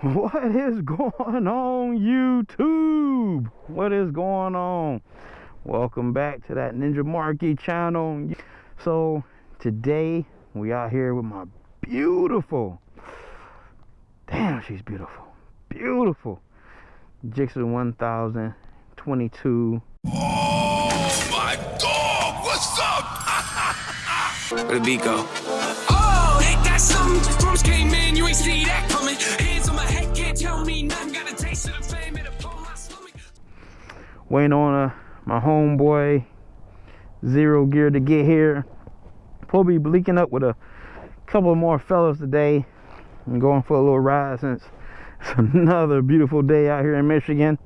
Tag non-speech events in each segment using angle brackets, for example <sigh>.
What is going on, YouTube? What is going on? Welcome back to that Ninja Marky channel. So, today we out here with my beautiful, damn, she's beautiful, beautiful Gixxer 1022. Oh my dog, what's up? <laughs> Where the beat go? Oh, ain't that something? Drums came in, you ain't see that Waiting on uh, my homeboy Zero Gear to get here. Probably be linking up with a couple more fellas today. I'm going for a little ride since it's <laughs> another beautiful day out here in Michigan.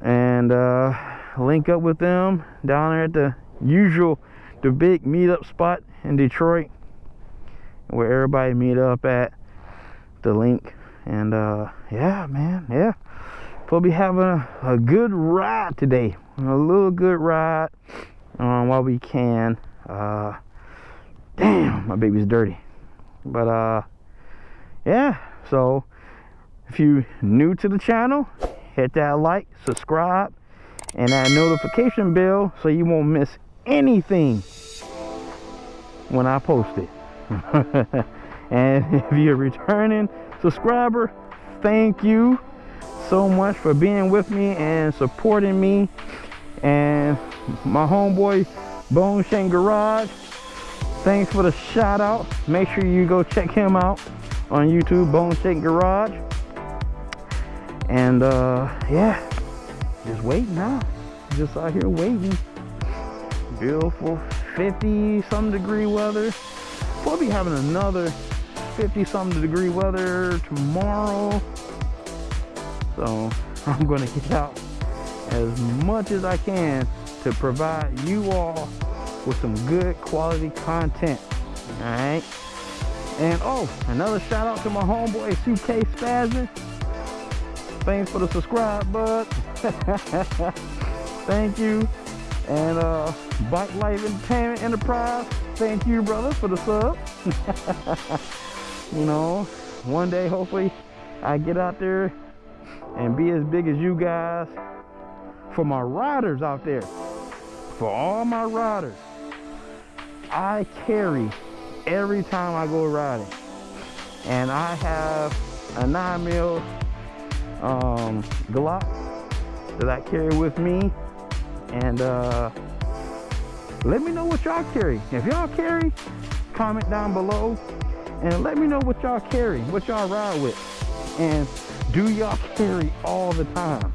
And uh, link up with them down there at the usual, the big meetup spot in Detroit where everybody meet up at the link. And uh, yeah, man, yeah. We'll be having a, a good ride today. A little good ride um, while we can. Uh, damn, my baby's dirty. But uh, yeah, so if you new to the channel, hit that like, subscribe, and that notification bell so you won't miss anything when I post it. <laughs> and if you're returning subscriber, thank you so much for being with me and supporting me. And my homeboy Bone Shank Garage, thanks for the shout out. Make sure you go check him out on YouTube, Bone Shank Garage. And uh, yeah, just waiting now. Just out here waiting. Beautiful 50 some degree weather. We'll be having another 50 some degree weather tomorrow. So <laughs> I'm gonna get out as much as I can to provide you all with some good quality content. All right. And oh, another shout out to my homeboy Suitcase Spazzing. Thanks for the subscribe, bud. <laughs> Thank you. And uh, Bike Life Entertainment Enterprise. Thank you, brother, for the sub. <laughs> you know, one day, hopefully, I get out there and be as big as you guys. For my riders out there, for all my riders, I carry every time I go riding. And I have a 9 mil um, Glock that I carry with me. And uh, let me know what y'all carry. If y'all carry, comment down below and let me know what y'all carry, what y'all ride with. And do y'all carry all the time?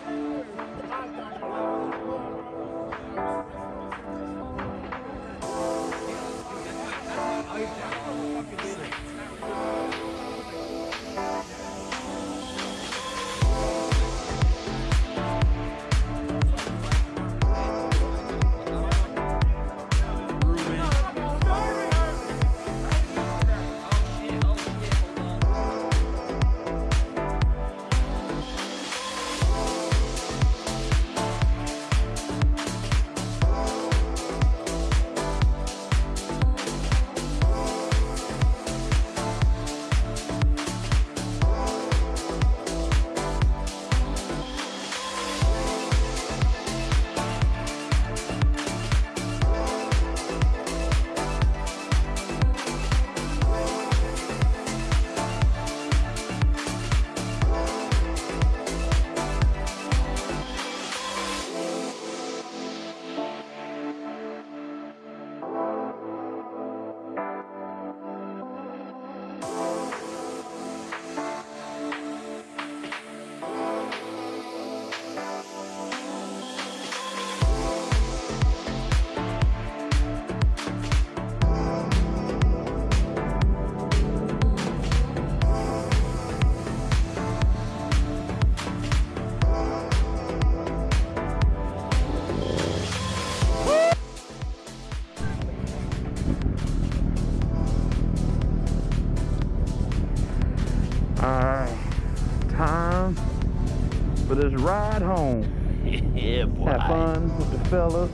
fellas.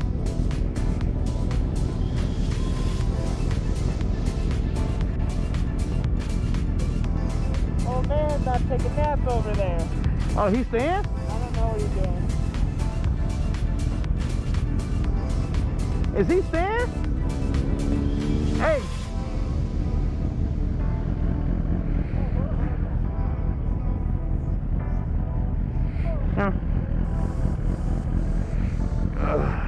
Oh man, not taking naps over there. Oh, he's staying? I don't know what you're doing. Is he staying? Hey. Huh. Yeah.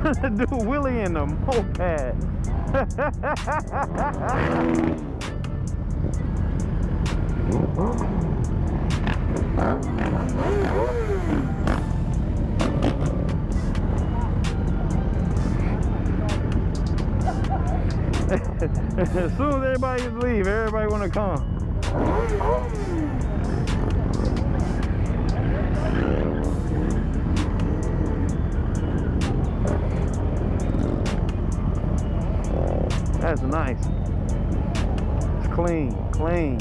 <laughs> Do Willie in the moped. <laughs> as soon as everybody leave, everybody want to come. That's nice. It's clean, clean.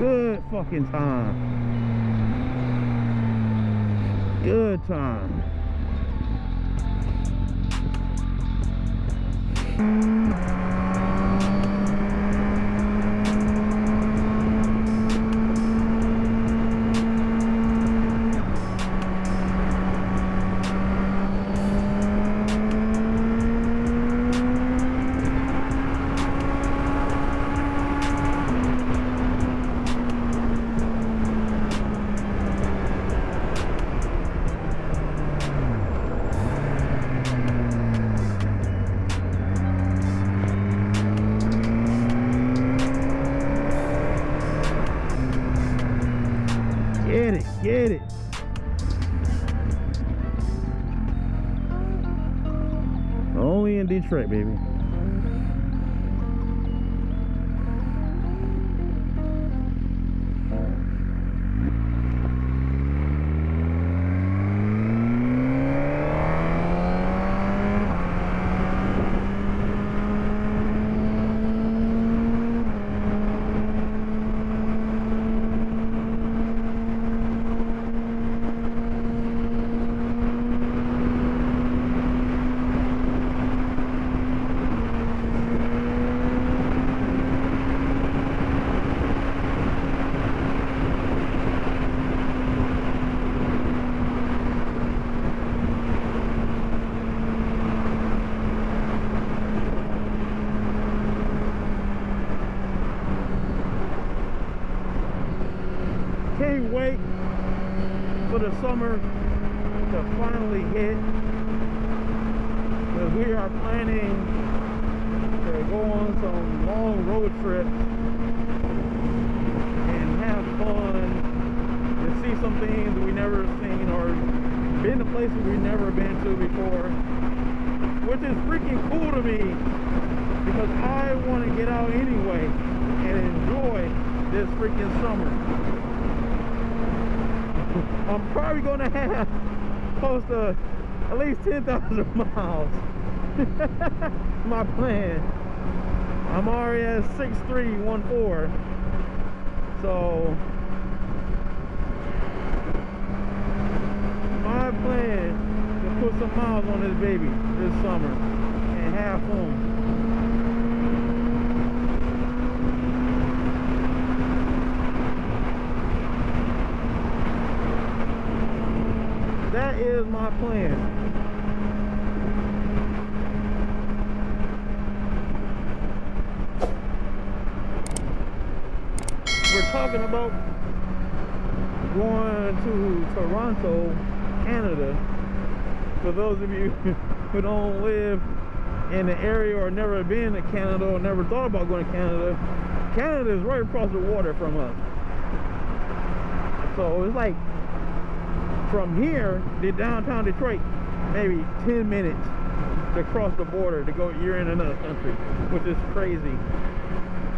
Good fucking time. Good time. Get it. Only in Detroit, baby. The summer to finally hit. Because we are planning to go on some long road trips and have fun and see some things we never seen or been to places we've never been to before. Which is freaking cool to me because I want to get out anyway and enjoy this freaking summer. I'm probably gonna have close to at least 10,000 <laughs> miles. <laughs> My plan. I'm already at 6314. So my plan to put some miles on this baby this summer and have fun. That is my plan. we're talking about going to Toronto, Canada. For those of you <laughs> who don't live in the area or never been to Canada or never thought about going to Canada, Canada is right across the water from us. So it's like from here to downtown Detroit, maybe 10 minutes to cross the border to go, you're in another country, which is crazy.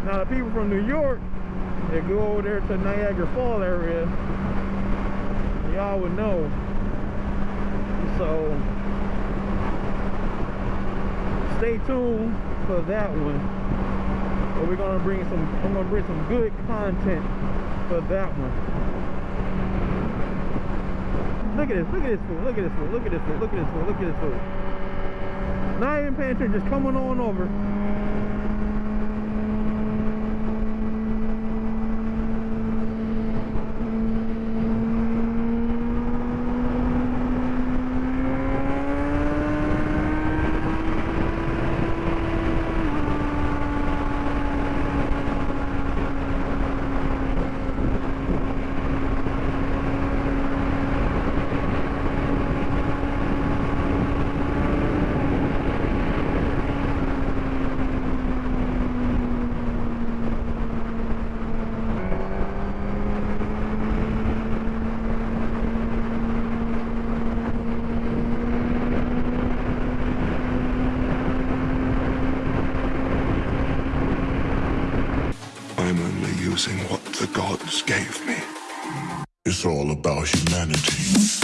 Now the people from New York, they go over there to Niagara Fall area, y'all would know. So stay tuned for that one. But we're gonna bring some I'm gonna bring some good content for that one. Look at this, look at this food, look at this food, look at this food, look at this food, look at this food. Not even just coming on over. I'm only using what the gods gave me. It's all about humanity.